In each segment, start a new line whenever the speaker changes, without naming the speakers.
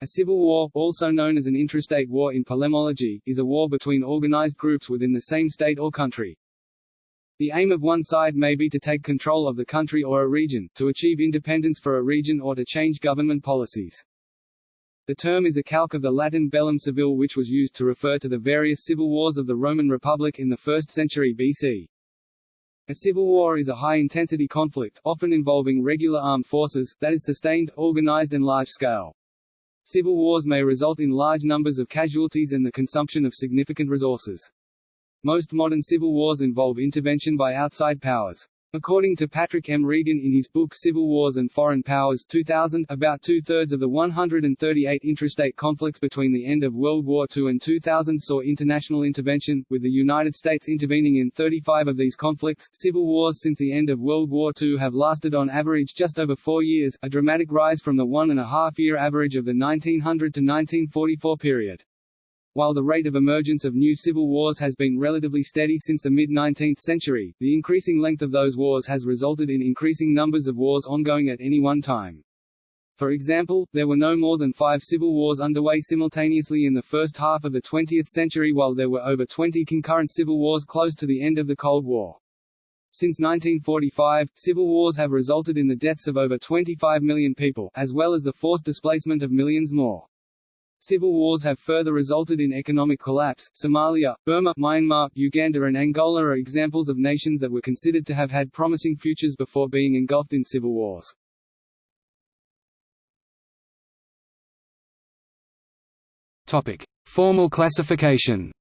A civil war, also known as an intrastate war in polemology, is a war between organized groups within the same state or country. The aim of one side may be to take control of the country or a region, to achieve independence for a region or to change government policies. The term is a calque of the Latin bellum civile which was used to refer to the various civil wars of the Roman Republic in the 1st century BC. A civil war is a high-intensity conflict, often involving regular armed forces, that is sustained, organized and large-scale. Civil wars may result in large numbers of casualties and the consumption of significant resources. Most modern civil wars involve intervention by outside powers. According to Patrick M. Regan in his book Civil Wars and Foreign Powers 2000, about two-thirds of the 138 intrastate conflicts between the end of World War II and 2000 saw international intervention, with the United States intervening in 35 of these conflicts. Civil wars since the end of World War II have lasted on average just over four years, a dramatic rise from the one and a half year average of the 1900 to 1944 period. While the rate of emergence of new civil wars has been relatively steady since the mid-19th century, the increasing length of those wars has resulted in increasing numbers of wars ongoing at any one time. For example, there were no more than five civil wars underway simultaneously in the first half of the 20th century while there were over 20 concurrent civil wars close to the end of the Cold War. Since 1945, civil wars have resulted in the deaths of over 25 million people, as well as the forced displacement of millions more. Civil wars have further resulted in economic collapse. Somalia, Burma, Myanmar, Uganda, and Angola are examples of nations that were considered to have had promising futures before being engulfed in civil wars.
Topic: Formal classification.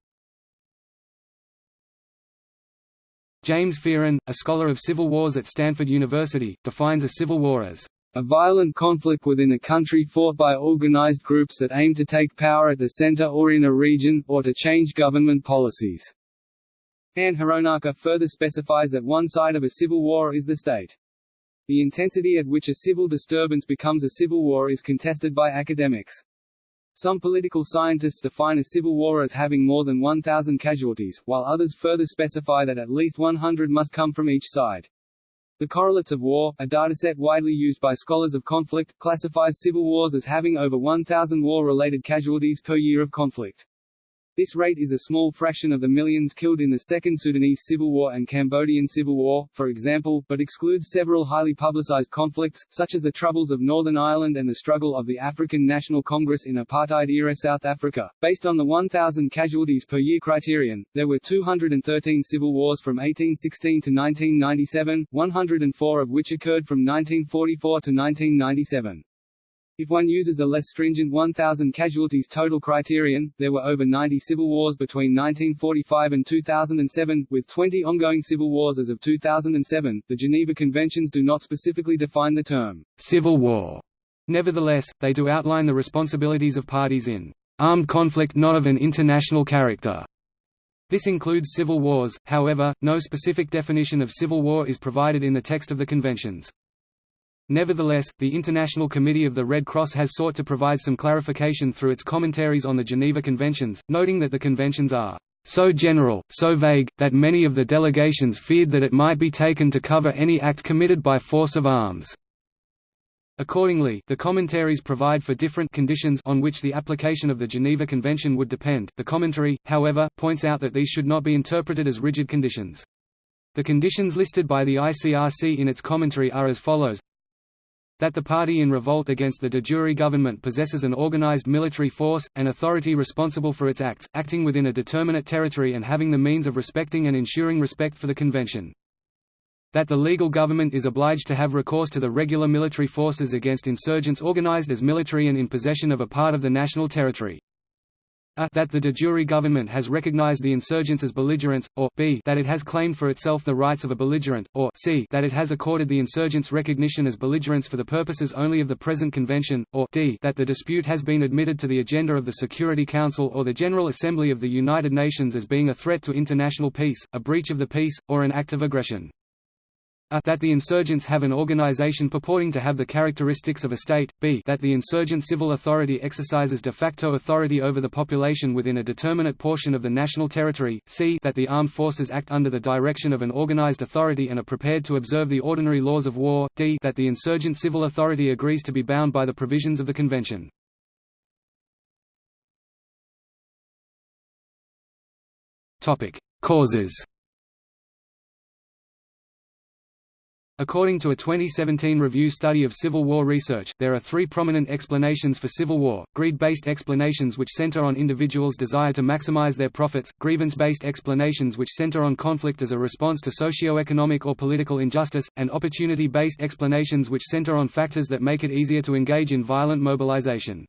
James Fearon, a scholar of civil wars at Stanford University, defines a civil war as
a violent conflict within a country fought by organized groups that aim to take power at the center or in a region, or to change government policies. Ann Hironaka further specifies that one side of a civil war is the state. The intensity at which a civil disturbance becomes a civil war is contested by academics. Some political scientists define a civil war as having more than 1,000 casualties, while others further specify that at least 100 must come from each side. The Correlates of War, a dataset widely used by scholars of conflict, classifies civil wars as having over 1,000 war-related casualties per year of conflict. This rate is a small fraction of the millions killed in the Second Sudanese Civil War and Cambodian Civil War, for example, but excludes several highly publicized conflicts, such as the Troubles of Northern Ireland and the struggle of the African National Congress in apartheid-era South Africa. Based on the 1,000 casualties per year criterion, there were 213 civil wars from 1816 to 1997, 104 of which occurred from 1944 to 1997. If one uses the less stringent 1,000 casualties total criterion, there were over 90 civil wars between 1945 and 2007, with 20 ongoing civil wars as of 2007. The Geneva Conventions do not specifically define the term civil war. Nevertheless, they do outline the responsibilities of parties in armed conflict not of an international character. This includes civil wars, however, no specific definition of civil war is provided in the text of the conventions. Nevertheless, the International Committee of the Red Cross has sought to provide some clarification through its commentaries on the Geneva Conventions, noting that the conventions are so general, so vague, that many of the delegations feared that it might be taken to cover any act committed by force of arms. Accordingly, the commentaries provide for different conditions on which the application of the Geneva Convention would depend. The commentary, however, points out that these should not be interpreted as rigid conditions. The conditions listed by the ICRC in its commentary are as follows that the party in revolt against the de jure government possesses an organized military force, an authority responsible for its acts, acting within a determinate territory and having the means of respecting and ensuring respect for the convention. That the legal government is obliged to have recourse to the regular military forces against insurgents organized as military and in possession of a part of the national territory a that the de jure government has recognized the insurgents as belligerents, or b that it has claimed for itself the rights of a belligerent, or c that it has accorded the insurgents recognition as belligerents for the purposes only of the present convention, or d that the dispute has been admitted to the agenda of the Security Council or the General Assembly of the United Nations as being a threat to international peace, a breach of the peace, or an act of aggression a that the insurgents have an organization purporting to have the characteristics of a state, b that the insurgent civil authority exercises de facto authority over the population within a determinate portion of the national territory, c that the armed forces act under the direction of an organized authority and are prepared to observe the ordinary laws of war, d that the insurgent civil authority agrees to be bound by the provisions of the convention.
Causes According to a 2017 review study of Civil War research, there are three prominent explanations for Civil War, greed-based explanations which center on individuals' desire to maximize their profits, grievance-based explanations which center on conflict as a response to socio-economic or political injustice, and opportunity-based explanations which center on factors that make it easier to engage in violent mobilization.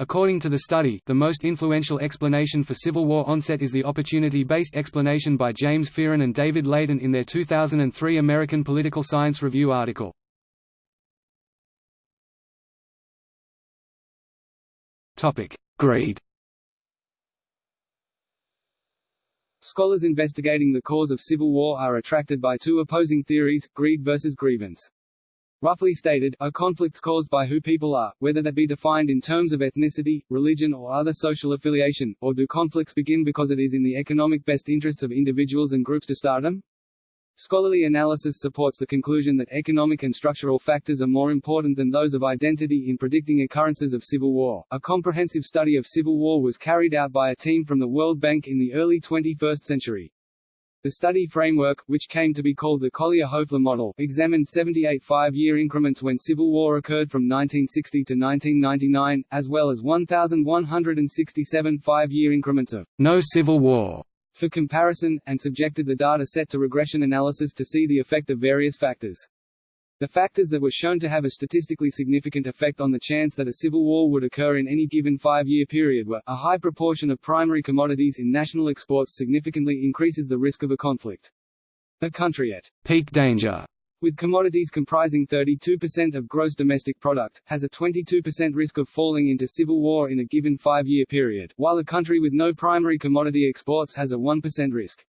According to the study, the most influential explanation for Civil War onset is the opportunity-based explanation by James Fearon and David Laitin in their 2003 American Political Science Review article. Greed
Scholars investigating the cause of civil war are attracted by two opposing theories, greed versus grievance. Roughly stated, are conflicts caused by who people are, whether that be defined in terms of ethnicity, religion or other social affiliation, or do conflicts begin because it is in the economic best interests of individuals and groups to start them? Scholarly analysis supports the conclusion that economic and structural factors are more important than those of identity in predicting occurrences of civil war. A comprehensive study of civil war was carried out by a team from the World Bank in the early 21st century. The study framework, which came to be called the Collier-Hoeffler model, examined 78 five-year increments when civil war occurred from 1960 to 1999, as well as 1,167 five-year increments of no civil war for comparison, and subjected the data set to regression analysis to see the effect of various factors. The factors that were shown to have a statistically significant effect on the chance that a civil war would occur in any given five-year period were, a high proportion of primary commodities in national exports significantly increases the risk of a conflict. A country at peak danger with commodities comprising 32% of gross domestic product, has a 22% risk of falling into civil war in a given five-year period, while a country with no primary commodity exports has a 1% risk.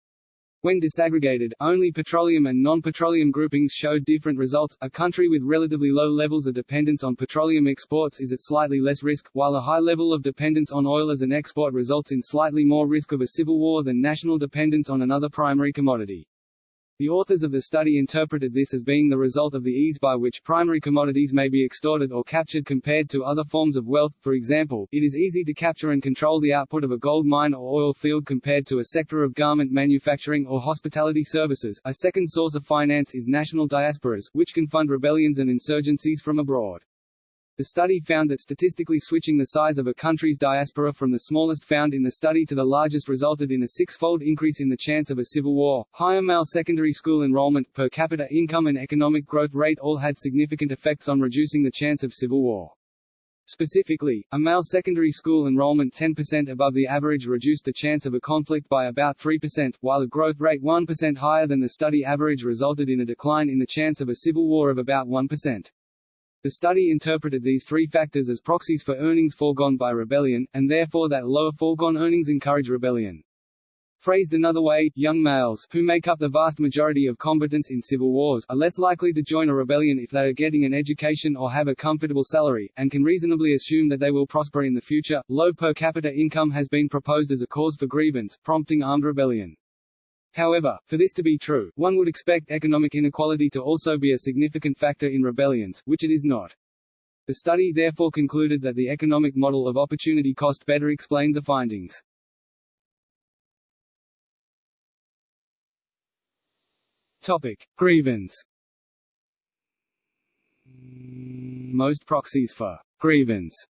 When disaggregated, only petroleum and non-petroleum groupings showed different results. A country with relatively low levels of dependence on petroleum exports is at slightly less risk, while a high level of dependence on oil as an export results in slightly more risk of a civil war than national dependence on another primary commodity. The authors of the study interpreted this as being the result of the ease by which primary commodities may be extorted or captured compared to other forms of wealth. For example, it is easy to capture and control the output of a gold mine or oil field compared to a sector of garment manufacturing or hospitality services. A second source of finance is national diasporas, which can fund rebellions and insurgencies from abroad. The study found that statistically switching the size of a country's diaspora from the smallest found in the study to the largest resulted in a six-fold increase in the chance of a civil war. Higher male secondary school enrollment, per capita income and economic growth rate all had significant effects on reducing the chance of civil war. Specifically, a male secondary school enrollment 10% above the average reduced the chance of a conflict by about 3%, while a growth rate 1% higher than the study average resulted in a decline in the chance of a civil war of about 1%. The study interpreted these three factors as proxies for earnings foregone by rebellion, and therefore that lower foregone earnings encourage rebellion. Phrased another way, young males, who make up the vast majority of combatants in civil wars, are less likely to join a rebellion if they are getting an education or have a comfortable salary, and can reasonably assume that they will prosper in the future. Low per capita income has been proposed as a cause for grievance, prompting armed rebellion. However, for this to be true, one would expect economic inequality to also be a significant factor in rebellions, which it is not. The study therefore concluded that the economic model of opportunity cost better explained the findings. Topic: Grievance. Most proxies for grievance.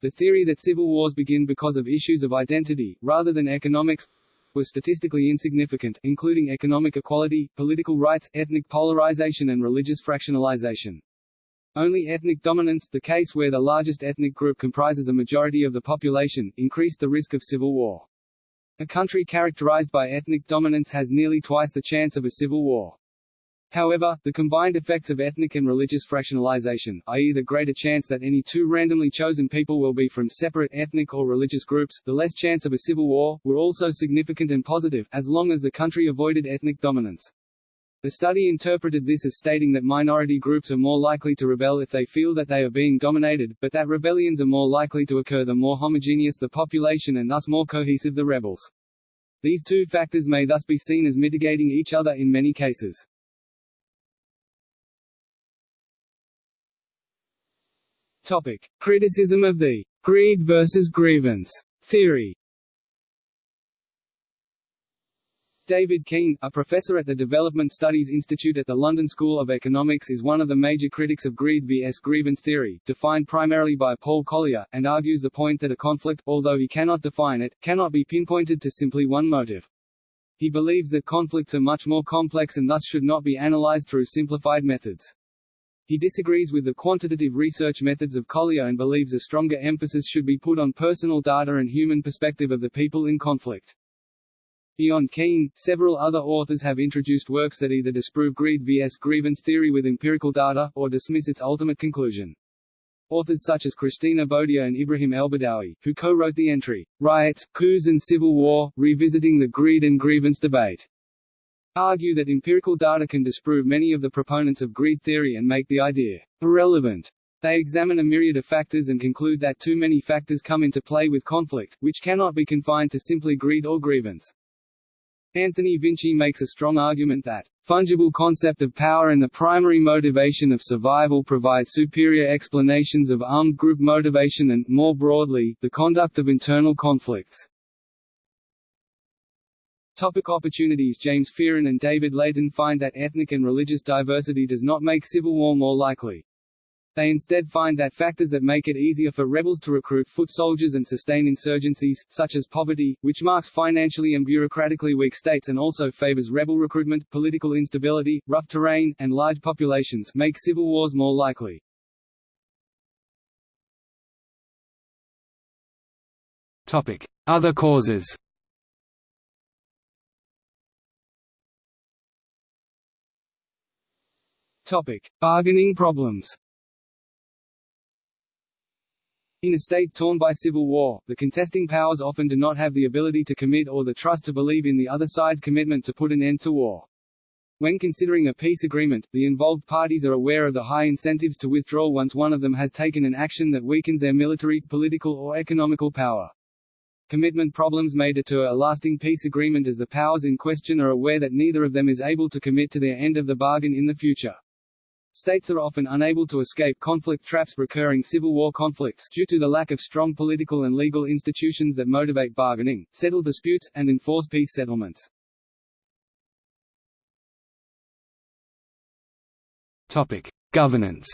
The theory that civil wars begin because of issues of identity, rather than economics, was statistically insignificant, including economic equality, political rights, ethnic polarization and religious fractionalization. Only ethnic dominance, the case where the largest ethnic group comprises a majority of the population, increased the risk of civil war. A country characterized by ethnic dominance has nearly twice the chance of a civil war. However, the combined effects of ethnic and religious fractionalization, i.e. the greater chance that any two randomly chosen people will be from separate ethnic or religious groups, the less chance of a civil war, were also significant and positive, as long as the country avoided ethnic dominance. The study interpreted this as stating that minority groups are more likely to rebel if they feel that they are being dominated, but that rebellions are more likely to occur the more homogeneous the population and thus more cohesive the rebels. These two factors may thus be seen as mitigating each other in many cases. Topic: Criticism of the greed versus grievance theory. David Keen, a professor at the Development Studies Institute at the London School of Economics is one of the major critics of greed vs grievance theory, defined primarily by Paul Collier, and argues the point that a conflict, although he cannot define it, cannot be pinpointed to simply one motive. He believes that conflicts are much more complex and thus should not be analyzed through simplified methods. He disagrees with the quantitative research methods of Collier and believes a stronger emphasis should be put on personal data and human perspective of the people in conflict. Beyond Keen, several other authors have introduced works that either disprove greed vs grievance theory with empirical data, or dismiss its ultimate conclusion. Authors such as Christina Bodea and Ibrahim Elbadawi, who co-wrote the entry, Riots, Coups and Civil War, Revisiting the Greed and Grievance Debate, argue that empirical data can disprove many of the proponents of greed theory and make the idea irrelevant. They examine a myriad of factors and conclude that too many factors come into play with conflict, which cannot be confined to simply greed or grievance. Anthony Vinci makes a strong argument that fungible concept of power and the primary motivation of survival provide superior explanations of armed group motivation and, more broadly, the conduct of internal conflicts. Topic opportunities James Fearon and David Laitin find that ethnic and religious diversity does not make civil war more likely. They instead find that factors that make it easier for rebels to recruit foot soldiers and sustain insurgencies, such as poverty, which marks financially and bureaucratically weak states and also favors rebel recruitment, political instability, rough terrain, and large populations, make civil wars more likely. Topic.
Other causes
Topic: Bargaining problems. In a state torn by civil war, the contesting powers often do not have the ability to commit or the trust to believe in the other side's commitment to put an end to war. When considering a peace agreement, the involved parties are aware of the high incentives to withdraw once one of them has taken an action that weakens their military, political or economical power. Commitment problems may deter a lasting peace agreement as the powers in question are aware that neither of them is able to commit to their end of the bargain in the future. States are often unable to escape conflict traps recurring civil war conflicts due to the lack of strong political and legal institutions that motivate bargaining, settle disputes, and enforce peace settlements.
Topic: Governance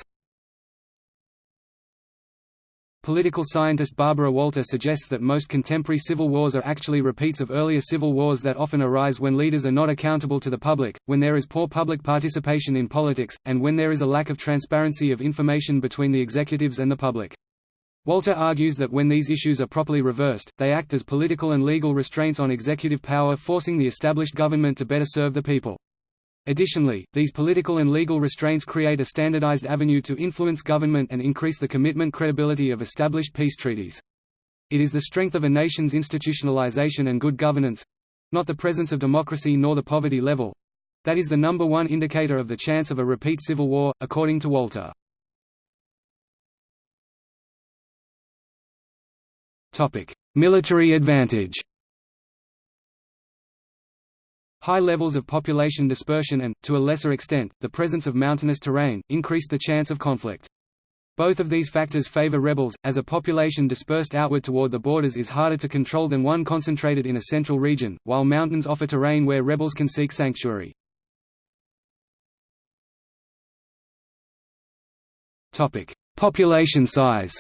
Political scientist Barbara Walter suggests that most contemporary civil wars are actually repeats of earlier civil wars that often arise when leaders are not accountable to the public, when there is poor public participation in politics, and when there is a lack of transparency of information between the executives and the public. Walter argues that when these issues are properly reversed, they act as political and legal restraints on executive power forcing the established government to better serve the people. Additionally, these political and legal restraints create a standardized avenue to influence government and increase the commitment credibility of established peace treaties. It is the strength of a nation's institutionalization and good governance—not the presence of democracy nor the poverty level—that is the number one indicator of the chance of a repeat civil war, according to Walter. Military advantage High levels of population dispersion and, to a lesser extent, the presence of mountainous terrain, increased the chance of conflict. Both of these factors favor rebels, as a population dispersed outward toward the borders is harder to control than one concentrated in a central region, while mountains offer terrain where rebels can seek sanctuary. Population size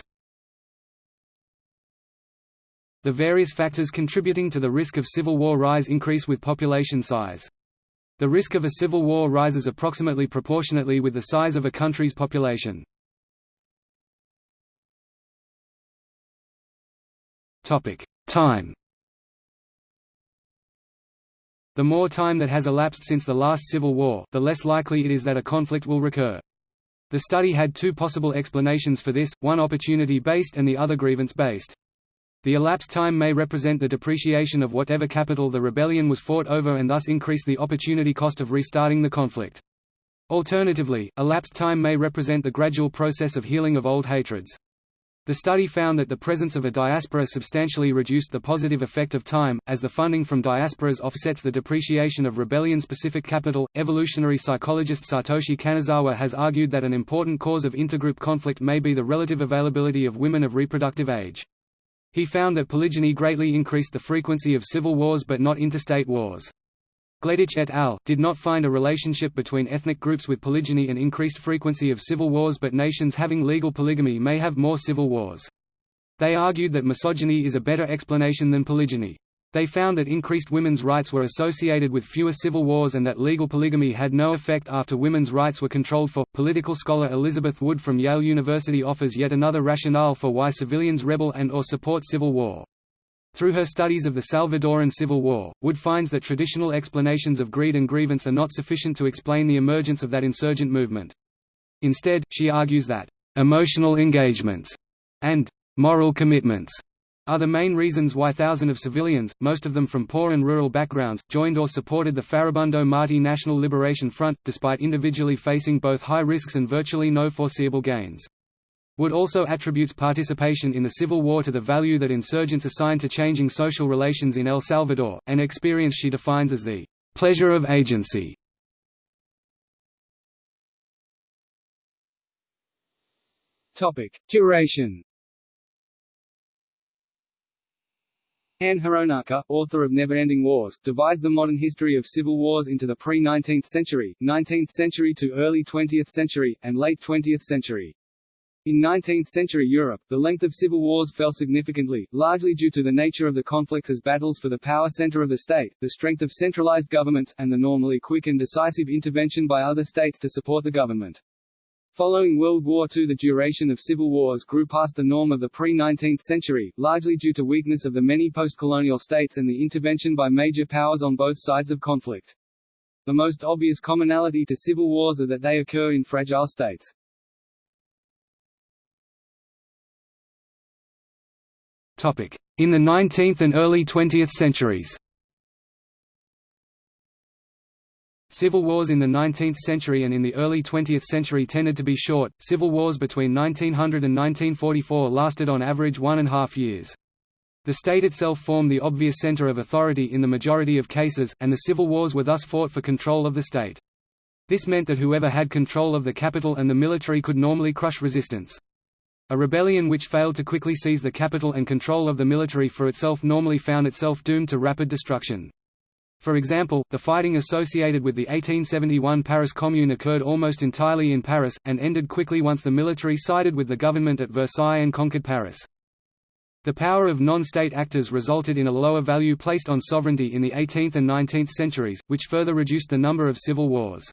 the various factors contributing to the risk of civil war rise increase with population size. The risk of a civil war rises approximately proportionately with the size of a country's population. Time The more time that has elapsed since the last civil war, the less likely it is that a conflict will recur. The study had two possible explanations for this, one opportunity-based and the other grievance-based. The elapsed time may represent the depreciation of whatever capital the rebellion was fought over and thus increase the opportunity cost of restarting the conflict. Alternatively, elapsed time may represent the gradual process of healing of old hatreds. The study found that the presence of a diaspora substantially reduced the positive effect of time, as the funding from diasporas offsets the depreciation of rebellion-specific capital. Evolutionary psychologist Satoshi Kanazawa has argued that an important cause of intergroup conflict may be the relative availability of women of reproductive age. He found that polygyny greatly increased the frequency of civil wars but not interstate wars. Gleditsch et al. did not find a relationship between ethnic groups with polygyny and increased frequency of civil wars but nations having legal polygamy may have more civil wars. They argued that misogyny is a better explanation than polygyny. They found that increased women's rights were associated with fewer civil wars and that legal polygamy had no effect after women's rights were controlled for. Political scholar Elizabeth Wood from Yale University offers yet another rationale for why civilians rebel and or support civil war. Through her studies of the Salvadoran Civil War, Wood finds that traditional explanations of greed and grievance are not sufficient to explain the emergence of that insurgent movement. Instead, she argues that emotional engagements and moral commitments are the main reasons why thousands of civilians, most of them from poor and rural backgrounds, joined or supported the Farabundo Marti National Liberation Front, despite individually facing both high risks and virtually no foreseeable gains. Wood also attributes participation in the Civil War to the value that insurgents assigned to changing social relations in El Salvador, an experience she defines as the pleasure of agency.
Duration Ann Hironaka, author of Never-Ending Wars, divides the modern history of civil wars into the pre-19th century, 19th century to early 20th century, and late 20th century. In 19th-century Europe, the length of civil wars fell significantly, largely due to the nature of the conflicts as battles for the power center of the state, the strength of centralized governments, and the normally quick and decisive intervention by other states to support the government. Following World War II the duration of civil wars grew past the norm of the pre-19th century, largely due to weakness of the many post-colonial states and the intervention by major powers on both sides of conflict. The most obvious commonality to civil wars are that they occur in fragile states.
In the 19th and early 20th centuries Civil wars in the 19th century and in the early 20th century tended to be short. Civil wars between 1900 and 1944 lasted on average one and a half years. The state itself formed the obvious center of authority in the majority of cases, and the civil wars were thus fought for control of the state. This meant that whoever had control of the capital and the military could normally crush resistance. A rebellion which failed to quickly seize the capital and control of the military for itself normally found itself doomed to rapid destruction. For example, the fighting associated with the 1871 Paris Commune occurred almost entirely in Paris, and ended quickly once the military sided with the government at Versailles and conquered Paris. The power of non-state actors resulted in a lower value placed on sovereignty in the 18th and 19th centuries, which further reduced the number of civil wars.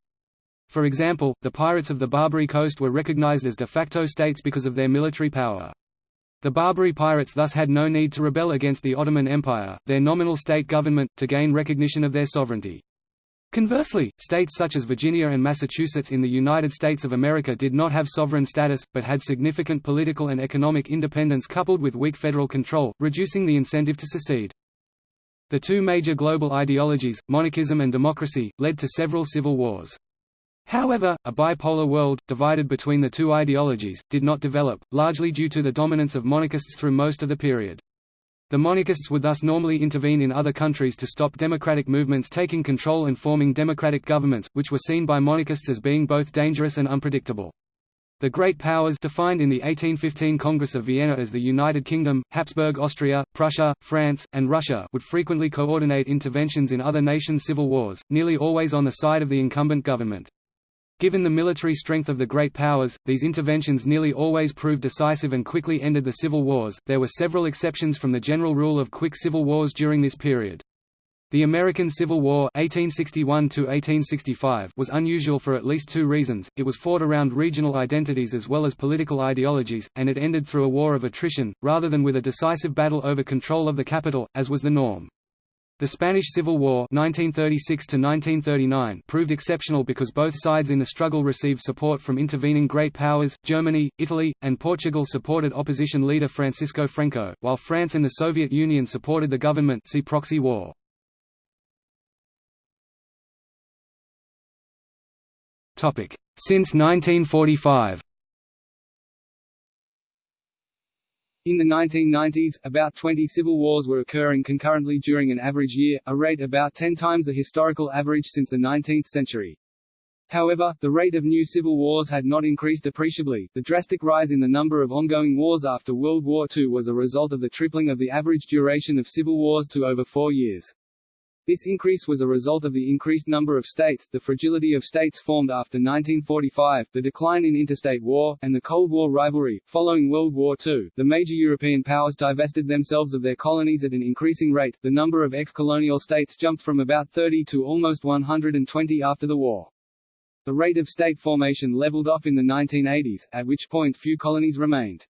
For example, the pirates of the Barbary coast were recognized as de facto states because of their military power. The Barbary pirates thus had no need to rebel against the Ottoman Empire, their nominal state government, to gain recognition of their sovereignty. Conversely, states such as Virginia and Massachusetts in the United States of America did not have sovereign status, but had significant political and economic independence coupled with weak federal control, reducing the incentive to secede. The two major global ideologies, monarchism and democracy, led to several civil wars. However, a bipolar world, divided between the two ideologies, did not develop, largely due to the dominance of monarchists through most of the period. The monarchists would thus normally intervene in other countries to stop democratic movements taking control and forming democratic governments, which were seen by monarchists as being both dangerous and unpredictable. The Great Powers defined in the 1815 Congress of Vienna as the United Kingdom, Habsburg Austria, Prussia, France, and Russia would frequently coordinate interventions in other nations' civil wars, nearly always on the side of the incumbent government. Given the military strength of the great powers, these interventions nearly always proved decisive and quickly ended the civil wars. There were several exceptions from the general rule of quick civil wars during this period. The American Civil War 1861 was unusual for at least two reasons, it was fought around regional identities as well as political ideologies, and it ended through a war of attrition, rather than with a decisive battle over control of the capital, as was the norm. The Spanish Civil War 1936 proved exceptional because both sides in the struggle received support from intervening great powers, Germany, Italy, and Portugal supported opposition leader Francisco Franco, while France and the Soviet Union supported the government see proxy war. Since 1945
In the 1990s, about 20 civil wars were occurring concurrently during an average year, a rate about 10 times the historical average since the 19th century. However, the rate of new civil wars had not increased appreciably. The drastic rise in the number of ongoing wars after World War II was a result of the tripling of the average duration of civil wars to over four years.
This increase was a result of the increased number of states, the fragility of states formed after 1945, the decline in interstate war, and the Cold War rivalry. Following World War II, the major European powers divested themselves of their colonies at an increasing rate. The number of ex-colonial states jumped from about 30 to almost 120 after the war. The rate of state formation leveled off in the 1980s, at which point few colonies remained.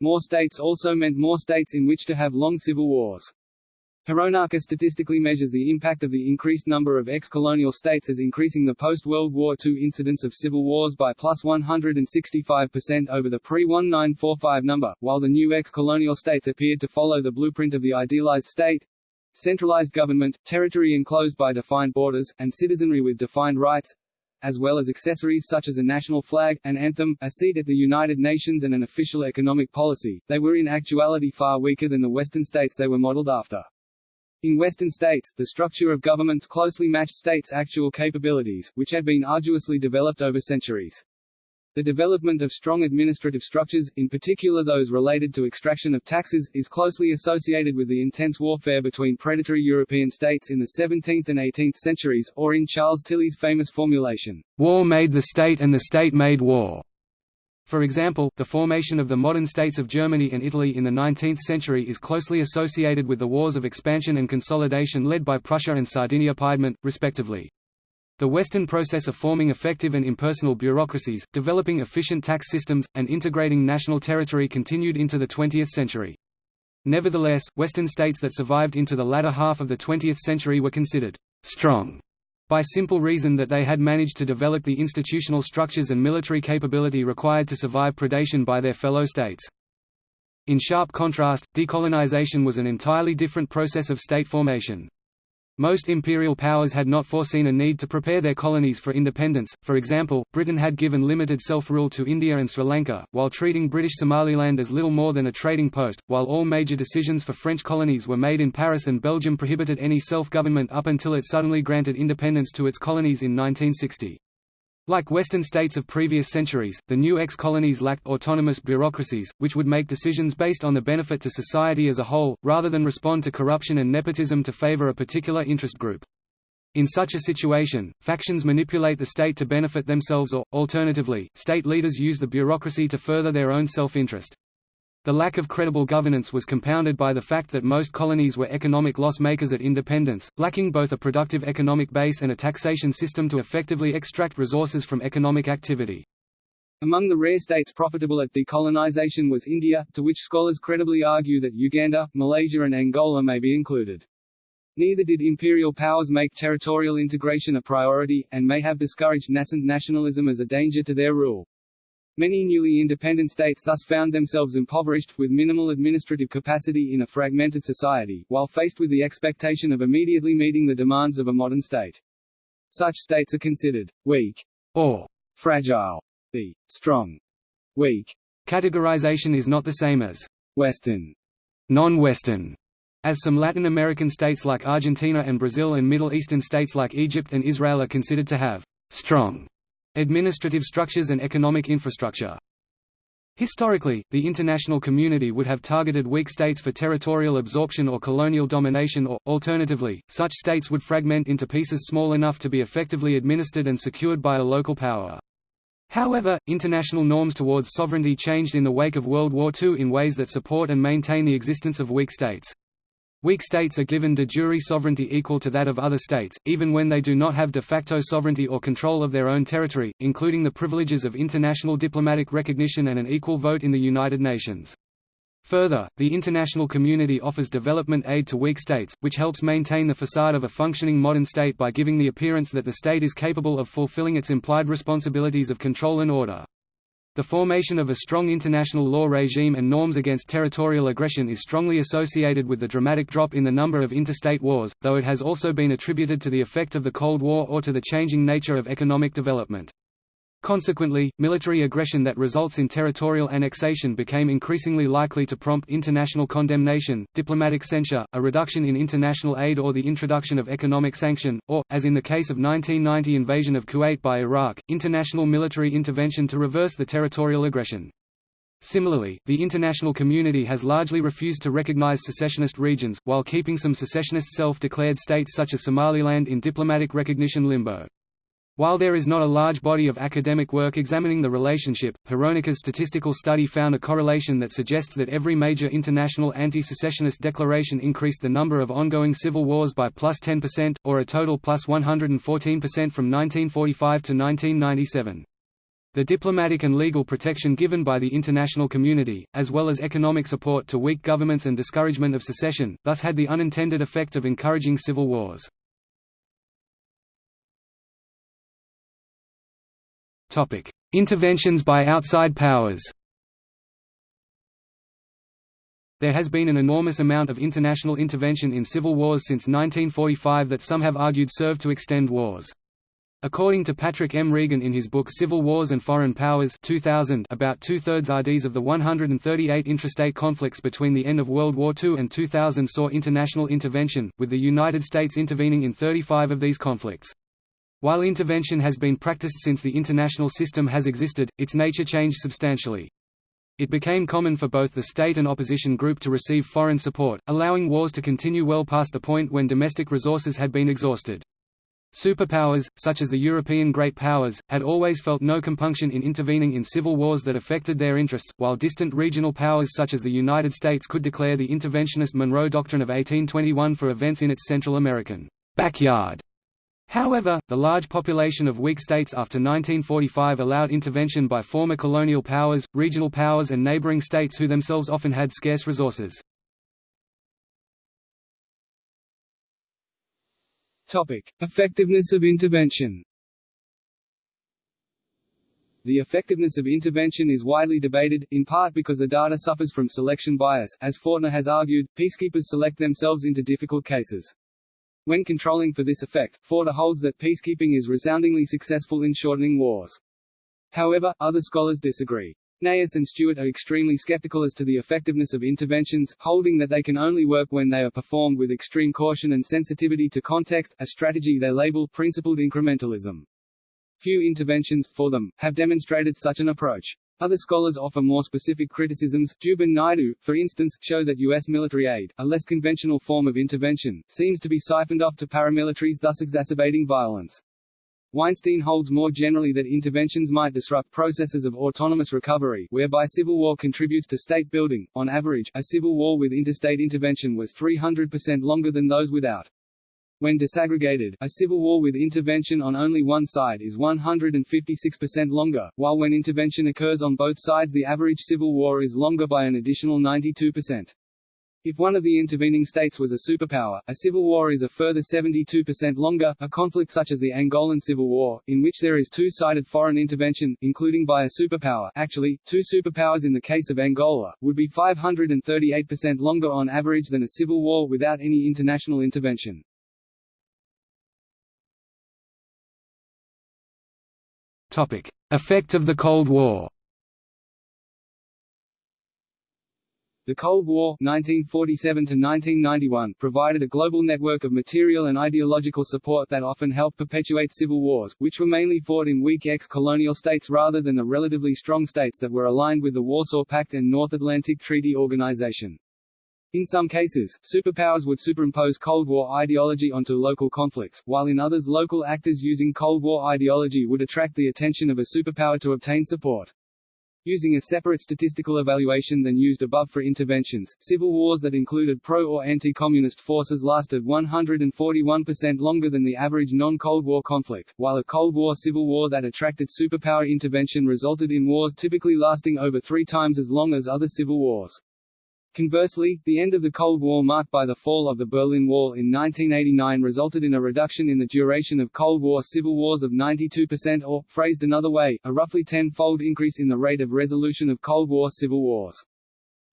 More states also meant more states in which to have long civil wars. Hironaka statistically measures the impact of the increased number of ex-colonial states as increasing the post-World War II incidence of civil wars by plus 165% over the pre-1945 number, while the new ex-colonial states appeared to follow the blueprint of the idealized state, centralized government, territory enclosed by defined borders, and citizenry with defined rights, as well as accessories such as a national flag, an anthem, a seat at the United Nations and an official economic policy, they were in actuality far weaker than the Western states they were modeled after. In Western states, the structure of governments closely matched states' actual capabilities, which had been arduously developed over centuries. The development of strong administrative structures, in particular those related to extraction of taxes, is closely associated with the intense warfare between predatory European states in the 17th and 18th centuries, or in Charles Tilly's famous formulation, "'War made the state and the state made war'". For example, the formation of the modern states of Germany and Italy in the 19th century is closely associated with the wars of expansion and consolidation led by Prussia and Sardinia-Piedmont, respectively. The Western process of forming effective and impersonal bureaucracies, developing efficient tax systems, and integrating national territory continued into the 20th century. Nevertheless, Western states that survived into the latter half of the 20th century were considered strong by simple reason that they had managed to develop the institutional structures and military capability required to survive predation by their fellow states. In sharp contrast, decolonization was an entirely different process of state formation. Most imperial powers had not foreseen a need to prepare their colonies for independence, for example, Britain had given limited self-rule to India and Sri Lanka, while treating British Somaliland as little more than a trading post, while all major decisions for French colonies were made in Paris and Belgium prohibited any self-government up until it suddenly granted independence to its colonies in 1960. Like Western states of previous centuries, the new ex-colonies lacked autonomous bureaucracies, which would make decisions based on the benefit to society as a whole, rather than respond to corruption and nepotism to favor a particular interest group. In such a situation, factions manipulate the state to benefit themselves or, alternatively, state leaders use the bureaucracy to further their own self-interest. The lack of credible governance was compounded by the fact that most colonies were economic loss makers at independence, lacking both a productive economic base and a taxation system to effectively extract resources from economic activity. Among the rare states profitable at decolonization was India, to which scholars credibly argue that Uganda, Malaysia and Angola may be included. Neither did imperial powers make territorial integration a priority, and may have discouraged nascent nationalism as a danger to their rule. Many newly independent states thus found themselves impoverished, with minimal administrative capacity in a fragmented society, while faced with the expectation of immediately meeting the demands of a modern state. Such states are considered weak or fragile. The strong, weak categorization is not the same as Western, non-Western, as some Latin American states like Argentina and Brazil and Middle Eastern states like Egypt and Israel are considered to have strong Administrative structures and economic infrastructure Historically, the international community would have targeted weak states for territorial absorption or colonial domination or, alternatively, such states would fragment into pieces small enough to be effectively administered and secured by a local power. However, international norms towards sovereignty changed in the wake of World War II in ways that support and maintain the existence of weak states. Weak states are given de jure sovereignty equal to that of other states, even when they do not have de facto sovereignty or control of their own territory, including the privileges of international diplomatic recognition and an equal vote in the United Nations. Further, the international community offers development aid to weak states, which helps maintain the facade of a functioning modern state by giving the appearance that the state is capable of fulfilling its implied responsibilities of control and order. The formation of a strong international law regime and norms against territorial aggression is strongly associated with the dramatic drop in the number of interstate wars, though it has also been attributed to the effect of the Cold War or to the changing nature of economic development. Consequently, military aggression that results in territorial annexation became increasingly likely to prompt international condemnation, diplomatic censure, a reduction in international aid or the introduction of economic sanction, or, as in the case of 1990 invasion of Kuwait by Iraq, international military intervention to reverse the territorial aggression. Similarly, the international community has largely refused to recognize secessionist regions, while keeping some secessionist self-declared states such as Somaliland in diplomatic recognition limbo. While there is not a large body of academic work examining the relationship, Hironaka's statistical study found a correlation that suggests that every major international anti-secessionist declaration increased the number of ongoing civil wars by plus 10%, or a total plus 114% from 1945 to 1997. The diplomatic and legal protection given by the international community, as well as economic support to weak governments and discouragement of secession, thus had the unintended effect of encouraging civil wars. Interventions by outside powers There has been an enormous amount of international intervention in civil wars since 1945 that some have argued served to extend wars. According to Patrick M. Regan in his book Civil Wars and Foreign Powers 2000, about two-thirds RDs of the 138 intrastate conflicts between the end of World War II and 2000 saw international intervention, with the United States intervening in 35 of these conflicts. While intervention has been practiced since the international system has existed, its nature changed substantially. It became common for both the state and opposition group to receive foreign support, allowing wars to continue well past the point when domestic resources had been exhausted. Superpowers, such as the European great powers, had always felt no compunction in intervening in civil wars that affected their interests, while distant regional powers such as the United States could declare the interventionist Monroe Doctrine of 1821 for events in its Central American backyard. However, the large population of weak states after 1945 allowed intervention by former colonial powers, regional powers and neighboring states who themselves often had scarce resources.
Topic: Effectiveness of intervention The effectiveness of intervention is widely debated, in part because the data suffers from selection bias. As Fortna has argued, peacekeepers select themselves into difficult cases. When controlling for this effect, Fortna holds that peacekeeping is resoundingly successful in shortening wars. However, other scholars disagree. Knaus and Stewart are extremely skeptical as to the effectiveness of interventions, holding that they can only work when they are performed with extreme caution and sensitivity to context, a strategy they label principled incrementalism. Few interventions, for them, have demonstrated such an approach. Other scholars offer more specific criticisms. Dubin Naidu, for instance, show that U.S. military aid, a less conventional form of intervention, seems to be siphoned off to paramilitaries thus exacerbating violence. Weinstein holds more generally that interventions might disrupt processes of autonomous recovery, whereby civil war contributes to state building. On average, a civil war with interstate intervention was 300% longer than those without. When disaggregated, a civil war with intervention on only one side is 156% longer, while when intervention occurs on both sides the average civil war is longer by an additional 92%. If one of the intervening states was a superpower, a civil war is a further 72% longer. A conflict such as the Angolan Civil War, in which there is two-sided foreign intervention, including by a superpower actually, two superpowers in the case of Angola, would be 538% longer on average than a civil war without any international intervention.
Topic: Effect of the Cold War.
The Cold War 1947 1991 provided a global network of material and ideological support that often helped perpetuate civil wars, which were mainly fought in weak ex-colonial states rather than the relatively strong states that were aligned with the Warsaw Pact and North Atlantic Treaty Organization. In some cases, superpowers would superimpose Cold War ideology onto local conflicts, while in others local actors using Cold War ideology would attract the attention of a superpower to obtain support. Using a separate statistical evaluation than used above for interventions, civil wars that included pro- or anti-communist forces lasted 141% longer than the average non-Cold War conflict, while a Cold War civil war that attracted superpower intervention resulted in wars typically lasting over three times as long as other civil wars. Conversely, the end of the Cold War marked by the fall of the Berlin Wall in 1989 resulted in a reduction in the duration of Cold War civil wars of 92% or, phrased another way, a roughly tenfold increase in the rate of resolution of Cold War civil wars.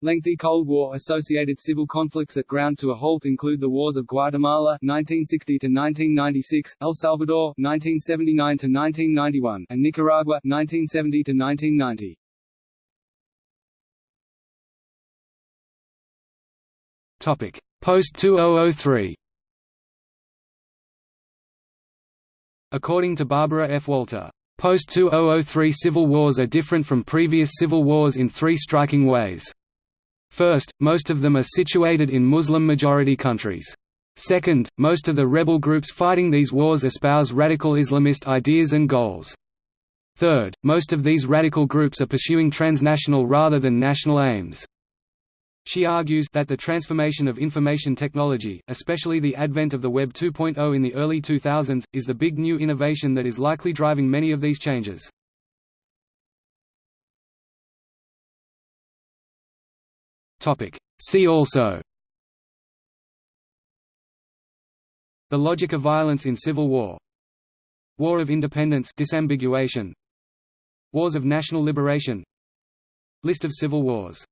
Lengthy Cold War-associated civil conflicts that ground to a halt include the wars of Guatemala 1960–1996, El Salvador 1979–1991, and Nicaragua 1970 to 1990.
Post-2003 According to Barbara F. Walter, Post-2003 civil wars are different from previous civil wars in three striking ways. First, most of them are situated in Muslim-majority countries. Second, most of the rebel groups fighting these wars espouse radical Islamist ideas and goals. Third, most of these radical groups are pursuing transnational rather than national aims. She argues that the transformation of information technology, especially the advent of the Web 2.0 in the early 2000s, is the big new innovation that is likely driving many of these changes. See also. The logic of violence in civil war. War of Independence disambiguation. Wars of national liberation. List of civil wars